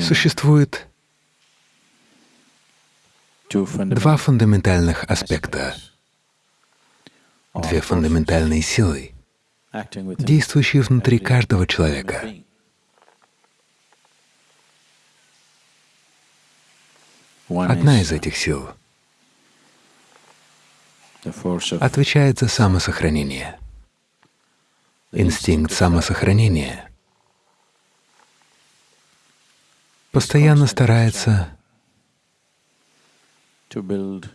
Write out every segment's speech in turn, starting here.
Существует два фундаментальных аспекта, две фундаментальные силы, действующие внутри каждого человека. Одна из этих сил отвечает за самосохранение. Инстинкт самосохранения постоянно старается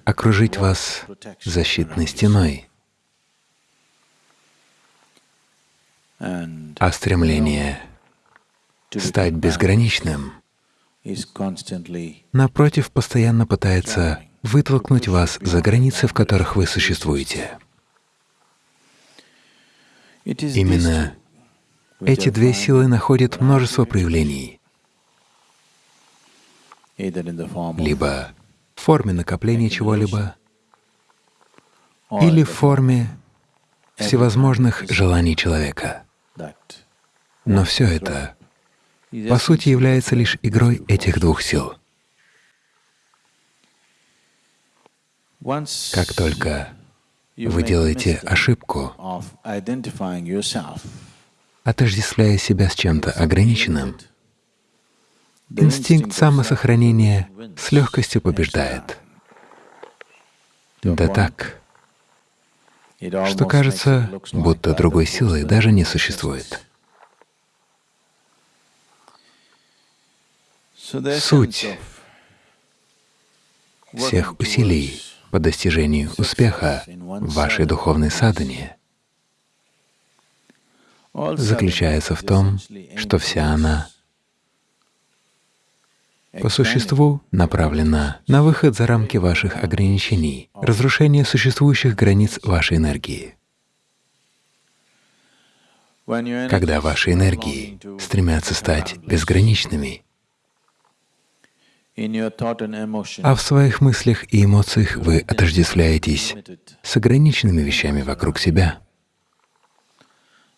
окружить вас защитной стеной, а стремление стать безграничным, напротив, постоянно пытается вытолкнуть вас за границы, в которых вы существуете. Именно эти две силы находят множество проявлений, либо в форме накопления чего-либо, или в форме всевозможных желаний человека. Но все это, по сути, является лишь игрой этих двух сил. Как только вы делаете ошибку, отождествляя себя с чем-то ограниченным, инстинкт самосохранения с легкостью побеждает. Да так, что кажется, будто другой силы даже не существует. Суть всех усилий по достижению успеха в вашей духовной садхане заключается в том, что вся она по существу направлена на выход за рамки ваших ограничений, разрушение существующих границ вашей энергии. Когда ваши энергии стремятся стать безграничными, а в своих мыслях и эмоциях вы отождествляетесь с ограниченными вещами вокруг себя,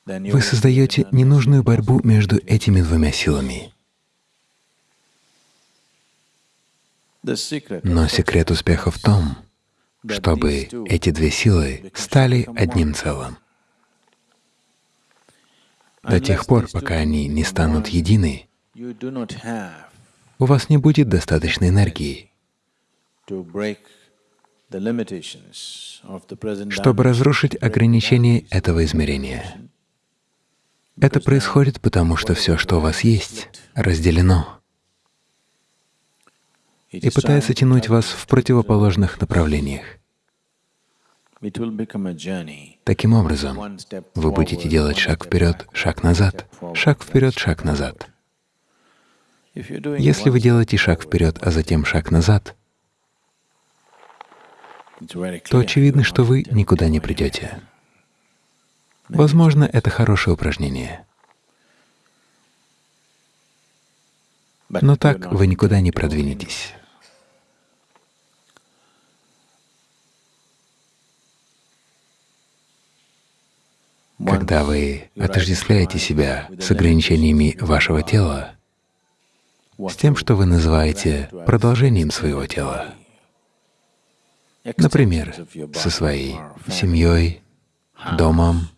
вы создаете ненужную борьбу между этими двумя силами. Но секрет успеха в том, чтобы эти две силы стали одним целым. До тех пор, пока они не станут едины, у вас не будет достаточной энергии, чтобы разрушить ограничения этого измерения. Это происходит потому, что все, что у вас есть, разделено и пытается тянуть вас в противоположных направлениях. Таким образом, вы будете делать шаг вперед, шаг назад, шаг вперед, шаг назад. Если вы делаете шаг вперед, а затем шаг назад, то очевидно, что вы никуда не придете. Возможно, это хорошее упражнение. Но так вы никуда не продвинетесь. Когда вы отождествляете себя с ограничениями вашего тела, с тем, что вы называете продолжением своего тела, например, со своей семьей, домом,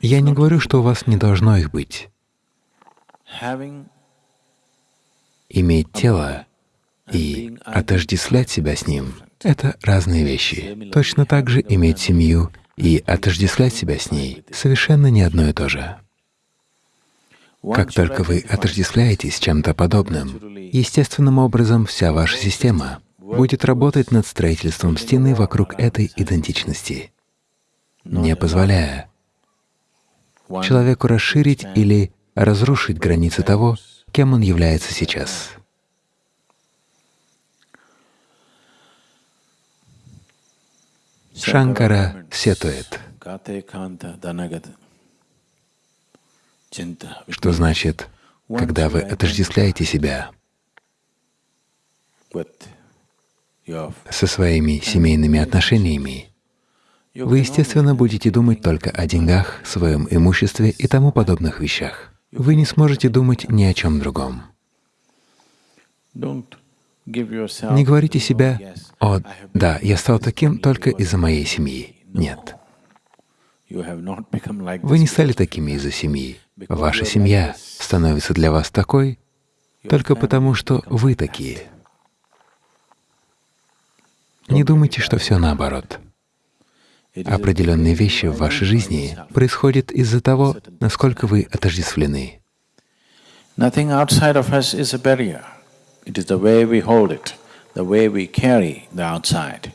я не говорю, что у вас не должно их быть. Иметь тело и отождествлять себя с ним — это разные вещи. Точно так же иметь семью и отождествлять себя с ней совершенно не одно и то же. Как только вы отождествляетесь чем-то подобным, естественным образом вся ваша система будет работать над строительством стены вокруг этой идентичности, не позволяя человеку расширить или разрушить границы того, кем он является сейчас. Шанкара сетует, что значит, когда вы отождествляете себя со своими семейными отношениями, вы, естественно, будете думать только о деньгах, своем имуществе и тому подобных вещах. вы не сможете думать ни о чем другом. Не говорите себе, «О, да, я стал таким только из-за моей семьи». Нет. Вы не стали такими из-за семьи. Ваша семья становится для вас такой только потому, что вы такие. Не думайте, что все наоборот. Определенные вещи в вашей жизни происходят из-за того, насколько вы отождествлены. Nothing outside of us is a barrier. It is the way we hold it, the way we carry the outside.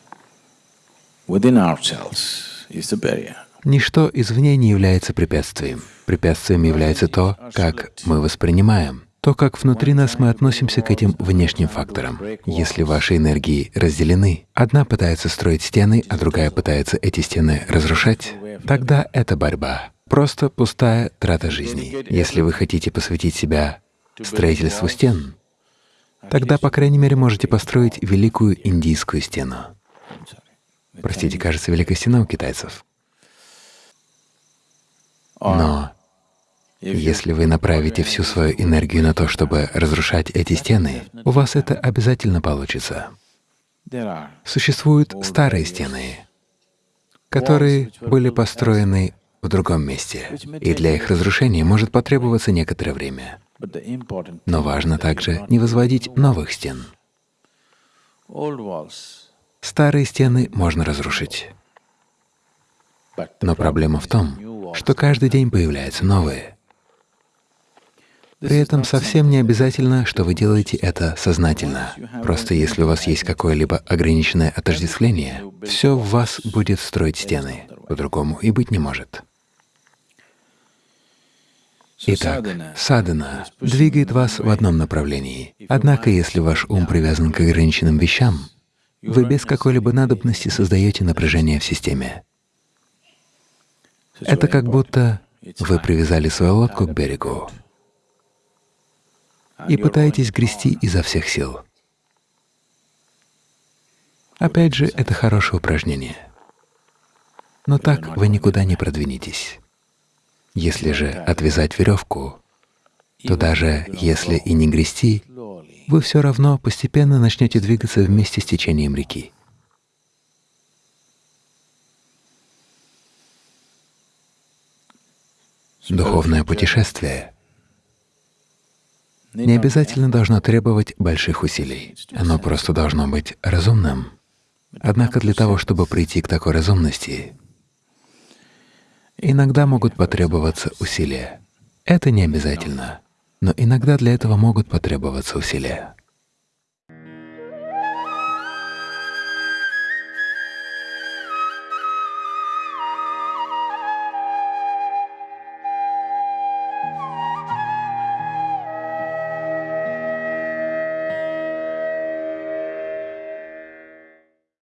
Within ourselves is the barrier. Ничто извне не является препятствием. Препятствием является то, как мы воспринимаем, то, как внутри нас мы относимся к этим внешним факторам. Если ваши энергии разделены, одна пытается строить стены, а другая пытается эти стены разрушать, тогда это борьба, просто пустая трата жизни. Если вы хотите посвятить себя строительству стен, тогда, по крайней мере, можете построить великую индийскую стену. Простите, кажется, Великая стена у китайцев. Но если вы направите всю свою энергию на то, чтобы разрушать эти стены, у вас это обязательно получится. Существуют старые стены, которые были построены в другом месте, и для их разрушения может потребоваться некоторое время. Но важно также не возводить новых стен. Старые стены можно разрушить. Но проблема в том, что каждый день появляются новые. При этом совсем не обязательно, что вы делаете это сознательно. Просто если у вас есть какое-либо ограниченное отождествление, все в вас будет строить стены, по-другому и быть не может. Итак, садхана двигает вас в одном направлении. Однако, если ваш ум привязан к ограниченным вещам, вы без какой-либо надобности создаете напряжение в системе. Это как будто вы привязали свою лодку к берегу и пытаетесь грести изо всех сил. Опять же, это хорошее упражнение. Но так вы никуда не продвинетесь. Если же отвязать веревку, то даже если и не грести, вы все равно постепенно начнете двигаться вместе с течением реки. Духовное путешествие не обязательно должно требовать больших усилий. Оно просто должно быть разумным. Однако для того, чтобы прийти к такой разумности, Иногда могут потребоваться усилия. Это не обязательно, но иногда для этого могут потребоваться усилия.